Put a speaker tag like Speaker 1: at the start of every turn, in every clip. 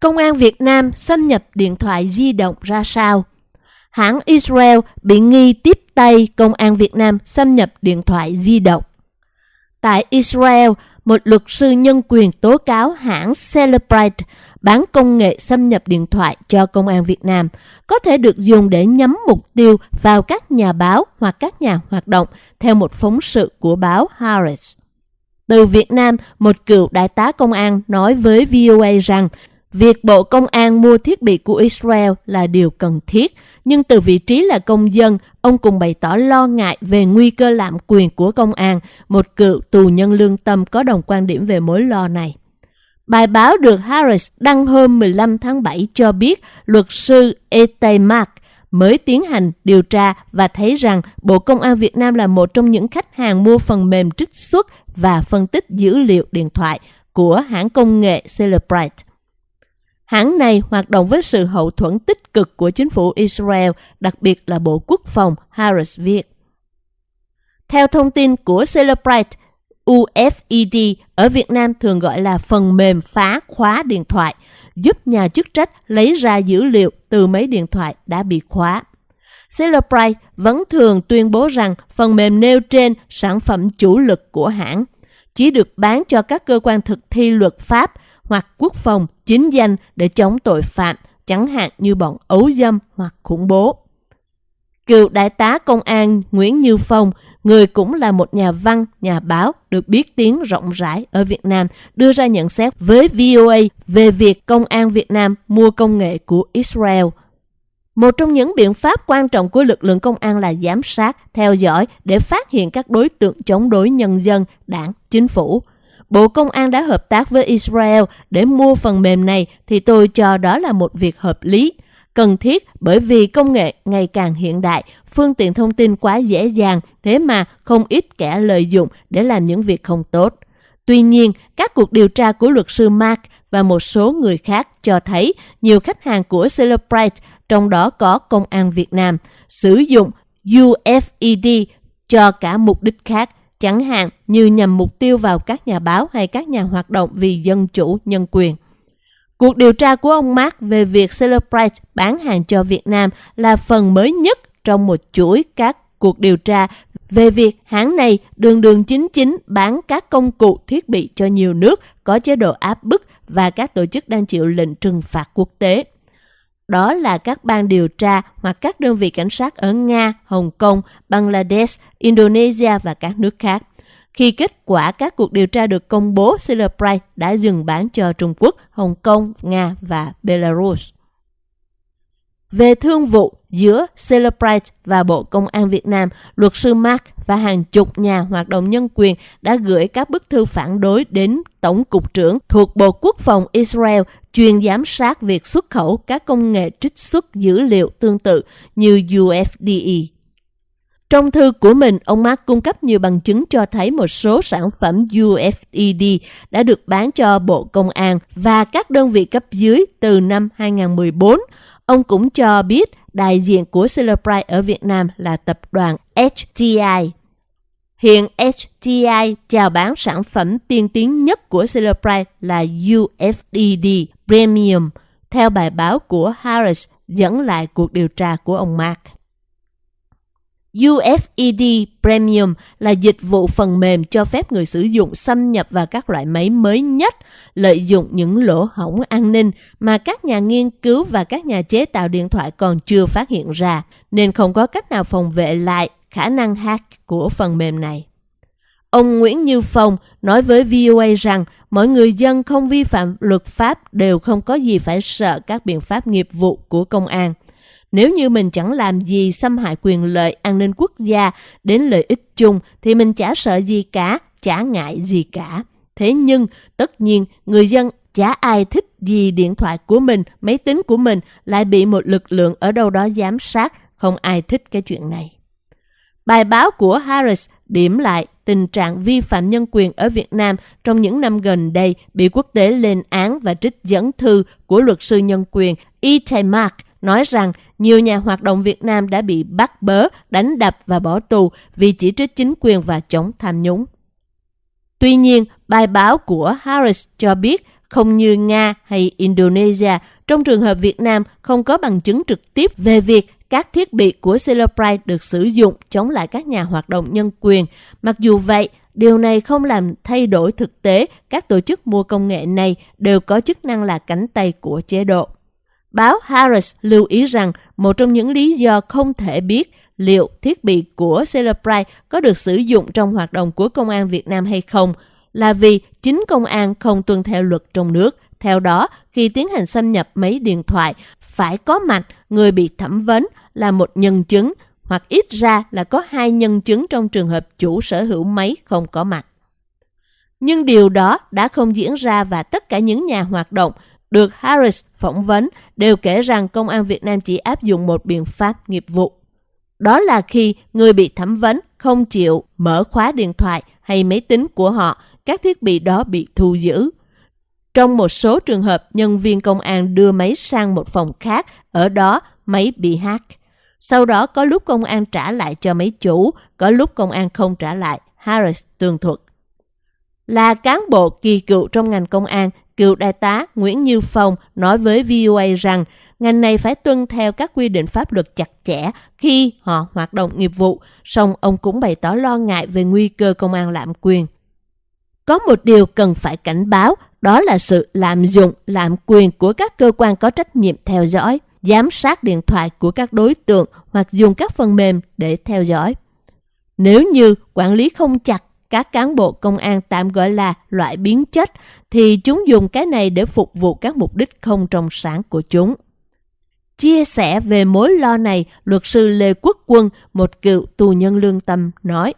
Speaker 1: Công an Việt Nam xâm nhập điện thoại di động ra sao? Hãng Israel bị nghi tiếp tay Công an Việt Nam xâm nhập điện thoại di động. Tại Israel, một luật sư nhân quyền tố cáo hãng Celebrite bán công nghệ xâm nhập điện thoại cho công an Việt Nam có thể được dùng để nhắm mục tiêu vào các nhà báo hoặc các nhà hoạt động theo một phóng sự của báo Harris. Từ Việt Nam, một cựu đại tá công an nói với VOA rằng việc Bộ Công an mua thiết bị của Israel là điều cần thiết, nhưng từ vị trí là công dân, ông cũng bày tỏ lo ngại về nguy cơ lạm quyền của công an, một cựu tù nhân lương tâm có đồng quan điểm về mối lo này. Bài báo được Harris đăng hôm 15 tháng 7 cho biết luật sư Ete Mark mới tiến hành điều tra và thấy rằng Bộ Công an Việt Nam là một trong những khách hàng mua phần mềm trích xuất và phân tích dữ liệu điện thoại của hãng công nghệ Celebrite. Hãng này hoạt động với sự hậu thuẫn tích cực của chính phủ Israel, đặc biệt là Bộ Quốc phòng Harris viết. Theo thông tin của Celebrite, UFED ở Việt Nam thường gọi là phần mềm phá khóa điện thoại, giúp nhà chức trách lấy ra dữ liệu từ mấy điện thoại đã bị khóa. Celebrite vẫn thường tuyên bố rằng phần mềm nêu trên sản phẩm chủ lực của hãng chỉ được bán cho các cơ quan thực thi luật pháp hoặc quốc phòng chính danh để chống tội phạm, chẳng hạn như bọn ấu dâm hoặc khủng bố. Cựu đại tá công an Nguyễn Như Phong, người cũng là một nhà văn, nhà báo được biết tiếng rộng rãi ở Việt Nam, đưa ra nhận xét với VOA về việc công an Việt Nam mua công nghệ của Israel. Một trong những biện pháp quan trọng của lực lượng công an là giám sát, theo dõi để phát hiện các đối tượng chống đối nhân dân, đảng, chính phủ. Bộ Công an đã hợp tác với Israel để mua phần mềm này thì tôi cho đó là một việc hợp lý cần thiết bởi vì công nghệ ngày càng hiện đại, phương tiện thông tin quá dễ dàng, thế mà không ít kẻ lợi dụng để làm những việc không tốt. Tuy nhiên, các cuộc điều tra của luật sư Mark và một số người khác cho thấy nhiều khách hàng của Celebrite, trong đó có Công an Việt Nam, sử dụng UFED cho cả mục đích khác, chẳng hạn như nhằm mục tiêu vào các nhà báo hay các nhà hoạt động vì dân chủ, nhân quyền. Cuộc điều tra của ông Mark về việc Celebrite bán hàng cho Việt Nam là phần mới nhất trong một chuỗi các cuộc điều tra về việc hãng này đường đường chính chính bán các công cụ thiết bị cho nhiều nước có chế độ áp bức và các tổ chức đang chịu lệnh trừng phạt quốc tế. Đó là các ban điều tra hoặc các đơn vị cảnh sát ở Nga, Hồng Kông, Bangladesh, Indonesia và các nước khác. Khi kết quả các cuộc điều tra được công bố, Celebrite đã dừng bán cho Trung Quốc, Hồng Kông, Nga và Belarus. Về thương vụ giữa Celebrite và Bộ Công an Việt Nam, luật sư Mark và hàng chục nhà hoạt động nhân quyền đã gửi các bức thư phản đối đến Tổng cục trưởng thuộc Bộ Quốc phòng Israel chuyên giám sát việc xuất khẩu các công nghệ trích xuất dữ liệu tương tự như UFDE. Trong thư của mình, ông Mark cung cấp nhiều bằng chứng cho thấy một số sản phẩm UFED đã được bán cho Bộ Công an và các đơn vị cấp dưới từ năm 2014. Ông cũng cho biết đại diện của Celebrite ở Việt Nam là tập đoàn HTI. Hiện HTI chào bán sản phẩm tiên tiến nhất của Celebrite là UFDD Premium, theo bài báo của Harris dẫn lại cuộc điều tra của ông Mark. UFED Premium là dịch vụ phần mềm cho phép người sử dụng xâm nhập vào các loại máy mới nhất, lợi dụng những lỗ hổng an ninh mà các nhà nghiên cứu và các nhà chế tạo điện thoại còn chưa phát hiện ra, nên không có cách nào phòng vệ lại khả năng hack của phần mềm này. Ông Nguyễn Như Phong nói với VOA rằng mọi người dân không vi phạm luật pháp đều không có gì phải sợ các biện pháp nghiệp vụ của công an – nếu như mình chẳng làm gì xâm hại quyền lợi an ninh quốc gia đến lợi ích chung thì mình chả sợ gì cả, chả ngại gì cả. Thế nhưng, tất nhiên, người dân chả ai thích gì điện thoại của mình, máy tính của mình lại bị một lực lượng ở đâu đó giám sát. Không ai thích cái chuyện này. Bài báo của Harris điểm lại tình trạng vi phạm nhân quyền ở Việt Nam trong những năm gần đây bị quốc tế lên án và trích dẫn thư của luật sư nhân quyền e. Itay Mark nói rằng nhiều nhà hoạt động Việt Nam đã bị bắt bớ, đánh đập và bỏ tù vì chỉ trích chính quyền và chống tham nhũng. Tuy nhiên, bài báo của Harris cho biết Không như Nga hay Indonesia, trong trường hợp Việt Nam không có bằng chứng trực tiếp về việc các thiết bị của Celebrite được sử dụng chống lại các nhà hoạt động nhân quyền. Mặc dù vậy, điều này không làm thay đổi thực tế các tổ chức mua công nghệ này đều có chức năng là cánh tay của chế độ. Báo Harris lưu ý rằng một trong những lý do không thể biết liệu thiết bị của Celebrite có được sử dụng trong hoạt động của công an Việt Nam hay không là vì chính công an không tuân theo luật trong nước. Theo đó, khi tiến hành xâm nhập máy điện thoại, phải có mặt người bị thẩm vấn là một nhân chứng hoặc ít ra là có hai nhân chứng trong trường hợp chủ sở hữu máy không có mặt. Nhưng điều đó đã không diễn ra và tất cả những nhà hoạt động được Harris phỏng vấn đều kể rằng công an Việt Nam chỉ áp dụng một biện pháp nghiệp vụ. Đó là khi người bị thẩm vấn không chịu mở khóa điện thoại hay máy tính của họ, các thiết bị đó bị thu giữ. Trong một số trường hợp, nhân viên công an đưa máy sang một phòng khác, ở đó máy bị hack. Sau đó có lúc công an trả lại cho máy chủ, có lúc công an không trả lại, Harris tường thuật. Là cán bộ kỳ cựu trong ngành công an, cựu đại tá Nguyễn Như Phong nói với VOA rằng ngành này phải tuân theo các quy định pháp luật chặt chẽ khi họ hoạt động nghiệp vụ, song ông cũng bày tỏ lo ngại về nguy cơ công an lạm quyền. Có một điều cần phải cảnh báo, đó là sự lạm dụng, lạm quyền của các cơ quan có trách nhiệm theo dõi, giám sát điện thoại của các đối tượng hoặc dùng các phần mềm để theo dõi. Nếu như quản lý không chặt các cán bộ công an tạm gọi là loại biến chất thì chúng dùng cái này để phục vụ các mục đích không trong sáng của chúng. Chia sẻ về mối lo này, luật sư Lê Quốc Quân, một cựu tù nhân lương tâm, nói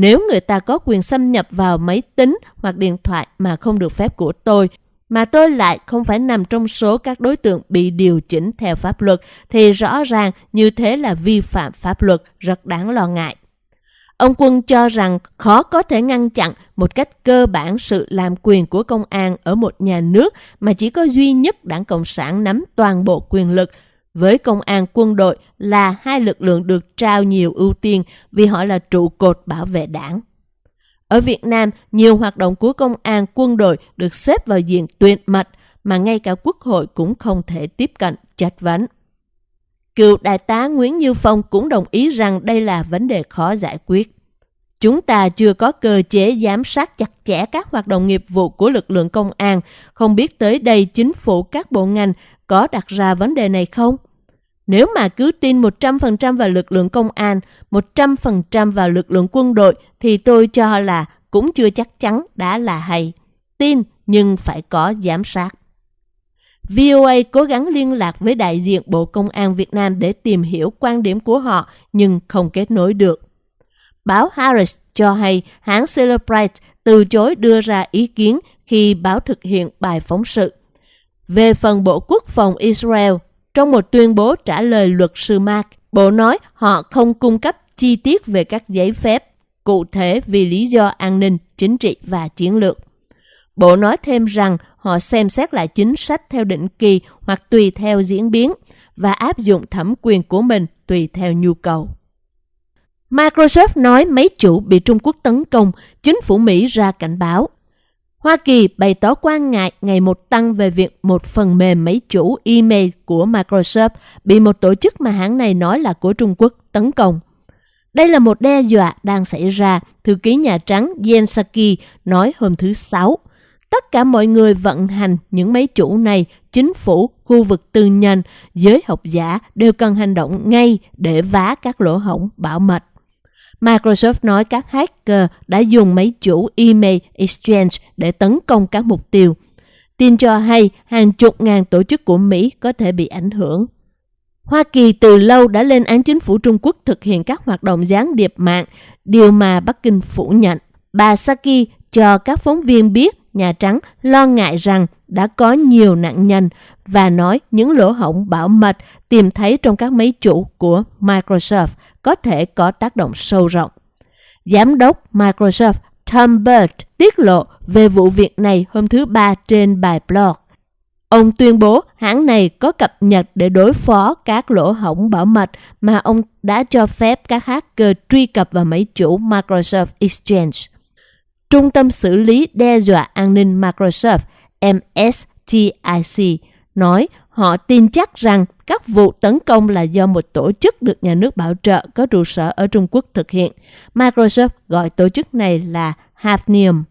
Speaker 1: nếu người ta có quyền xâm nhập vào máy tính hoặc điện thoại mà không được phép của tôi, mà tôi lại không phải nằm trong số các đối tượng bị điều chỉnh theo pháp luật, thì rõ ràng như thế là vi phạm pháp luật, rất đáng lo ngại. Ông Quân cho rằng khó có thể ngăn chặn một cách cơ bản sự làm quyền của công an ở một nhà nước mà chỉ có duy nhất đảng Cộng sản nắm toàn bộ quyền lực. Với công an quân đội là hai lực lượng được trao nhiều ưu tiên vì họ là trụ cột bảo vệ đảng. Ở Việt Nam, nhiều hoạt động của công an quân đội được xếp vào diện tuyệt mật mà ngay cả quốc hội cũng không thể tiếp cận chất vấn. Cựu đại tá Nguyễn Như Phong cũng đồng ý rằng đây là vấn đề khó giải quyết. Chúng ta chưa có cơ chế giám sát chặt chẽ các hoạt động nghiệp vụ của lực lượng công an, không biết tới đây chính phủ các bộ ngành có đặt ra vấn đề này không? Nếu mà cứ tin 100% vào lực lượng công an, 100% vào lực lượng quân đội thì tôi cho là cũng chưa chắc chắn đã là hay. Tin nhưng phải có giám sát. VOA cố gắng liên lạc với đại diện Bộ Công an Việt Nam để tìm hiểu quan điểm của họ nhưng không kết nối được. Báo Harris cho hay hãng Celebrite từ chối đưa ra ý kiến khi báo thực hiện bài phóng sự. Về phần Bộ Quốc phòng Israel, trong một tuyên bố trả lời luật sư Mark, Bộ nói họ không cung cấp chi tiết về các giấy phép cụ thể vì lý do an ninh, chính trị và chiến lược. Bộ nói thêm rằng họ xem xét lại chính sách theo định kỳ hoặc tùy theo diễn biến và áp dụng thẩm quyền của mình tùy theo nhu cầu. Microsoft nói máy chủ bị Trung Quốc tấn công, chính phủ Mỹ ra cảnh báo. Hoa Kỳ bày tỏ quan ngại ngày một tăng về việc một phần mềm máy chủ email của Microsoft bị một tổ chức mà hãng này nói là của Trung Quốc tấn công. Đây là một đe dọa đang xảy ra, thư ký Nhà Trắng Jen Psaki nói hôm thứ Sáu. Tất cả mọi người vận hành những máy chủ này, chính phủ, khu vực tư nhân, giới học giả đều cần hành động ngay để vá các lỗ hổng bảo mật. Microsoft nói các hacker đã dùng máy chủ email Exchange để tấn công các mục tiêu. Tin cho hay hàng chục ngàn tổ chức của Mỹ có thể bị ảnh hưởng. Hoa Kỳ từ lâu đã lên án chính phủ Trung Quốc thực hiện các hoạt động gián điệp mạng, điều mà Bắc Kinh phủ nhận. Bà Saki cho các phóng viên biết Nhà Trắng lo ngại rằng đã có nhiều nạn nhân và nói những lỗ hổng bảo mật tìm thấy trong các máy chủ của Microsoft có thể có tác động sâu rộng. Giám đốc Microsoft Tom Bird tiết lộ về vụ việc này hôm thứ Ba trên bài blog. Ông tuyên bố hãng này có cập nhật để đối phó các lỗ hổng bảo mật mà ông đã cho phép các hacker truy cập vào máy chủ Microsoft Exchange. Trung tâm xử lý đe dọa an ninh Microsoft MSTIC nói họ tin chắc rằng các vụ tấn công là do một tổ chức được nhà nước bảo trợ có trụ sở ở Trung Quốc thực hiện. Microsoft gọi tổ chức này là Hafnium.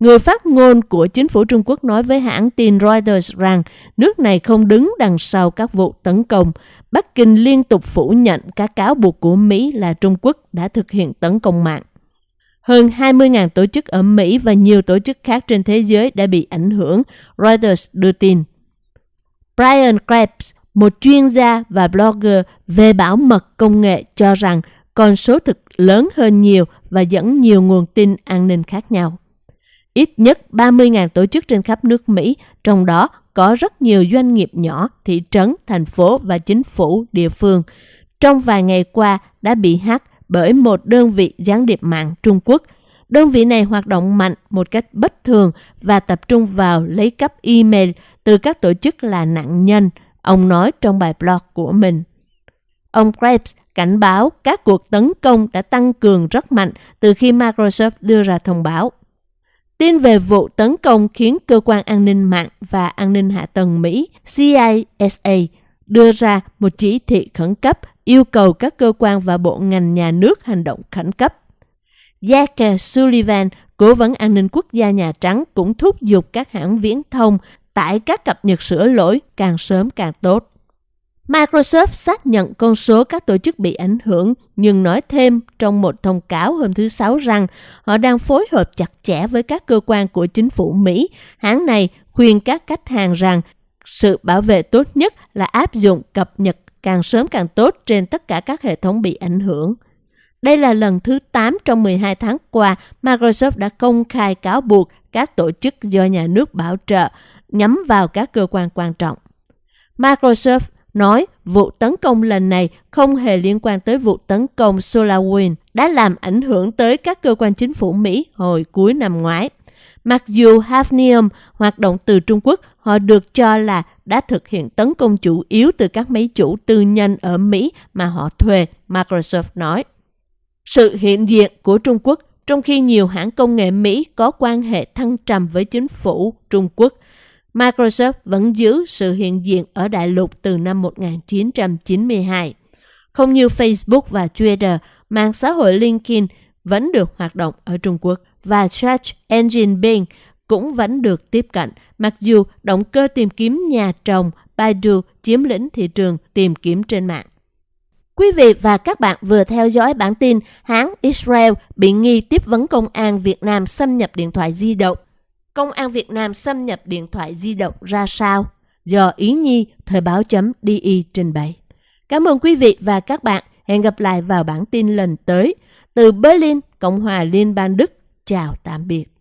Speaker 1: Người phát ngôn của chính phủ Trung Quốc nói với hãng tin Reuters rằng nước này không đứng đằng sau các vụ tấn công. Bắc Kinh liên tục phủ nhận các cáo buộc của Mỹ là Trung Quốc đã thực hiện tấn công mạng. Hơn 20.000 tổ chức ở Mỹ và nhiều tổ chức khác trên thế giới đã bị ảnh hưởng, Reuters đưa tin. Brian Krebs, một chuyên gia và blogger về bảo mật công nghệ cho rằng con số thực lớn hơn nhiều và dẫn nhiều nguồn tin an ninh khác nhau. Ít nhất 30.000 tổ chức trên khắp nước Mỹ, trong đó có rất nhiều doanh nghiệp nhỏ, thị trấn, thành phố và chính phủ địa phương. Trong vài ngày qua đã bị hack bởi một đơn vị gián điệp mạng Trung Quốc. Đơn vị này hoạt động mạnh một cách bất thường và tập trung vào lấy cắp email từ các tổ chức là nạn nhân, ông nói trong bài blog của mình. Ông Krebs cảnh báo các cuộc tấn công đã tăng cường rất mạnh từ khi Microsoft đưa ra thông báo. Tin về vụ tấn công khiến Cơ quan An ninh mạng và An ninh hạ tầng Mỹ CISA đưa ra một chỉ thị khẩn cấp yêu cầu các cơ quan và bộ ngành nhà nước hành động khẩn cấp. Jake Sullivan, cố vấn an ninh quốc gia Nhà Trắng cũng thúc giục các hãng viễn thông tải các cập nhật sửa lỗi càng sớm càng tốt. Microsoft xác nhận con số các tổ chức bị ảnh hưởng, nhưng nói thêm trong một thông cáo hôm thứ Sáu rằng họ đang phối hợp chặt chẽ với các cơ quan của chính phủ Mỹ. Hãng này khuyên các khách hàng rằng sự bảo vệ tốt nhất là áp dụng cập nhật càng sớm càng tốt trên tất cả các hệ thống bị ảnh hưởng. Đây là lần thứ 8 trong 12 tháng qua Microsoft đã công khai cáo buộc các tổ chức do nhà nước bảo trợ nhắm vào các cơ quan quan trọng. Microsoft nói vụ tấn công lần này không hề liên quan tới vụ tấn công SolarWinds đã làm ảnh hưởng tới các cơ quan chính phủ Mỹ hồi cuối năm ngoái. Mặc dù Hafnium hoạt động từ Trung Quốc, họ được cho là đã thực hiện tấn công chủ yếu từ các máy chủ tư nhân ở Mỹ mà họ thuê, Microsoft nói. Sự hiện diện của Trung Quốc trong khi nhiều hãng công nghệ Mỹ có quan hệ thăng trầm với chính phủ Trung Quốc Microsoft vẫn giữ sự hiện diện ở đại lục từ năm 1992. Không như Facebook và Twitter, mạng xã hội LinkedIn vẫn được hoạt động ở Trung Quốc và Search Engine Bing cũng vẫn được tiếp cận, mặc dù động cơ tìm kiếm nhà trồng Baidu chiếm lĩnh thị trường tìm kiếm trên mạng. Quý vị và các bạn vừa theo dõi bản tin hãng Israel bị nghi tiếp vấn công an Việt Nam xâm nhập điện thoại di động Công an Việt Nam xâm nhập điện thoại di động ra sao? Do Ý Nhi, Thời báo.di trình bày. Cảm ơn quý vị và các bạn. Hẹn gặp lại vào bản tin lần tới. Từ Berlin, Cộng hòa Liên bang Đức. Chào tạm biệt.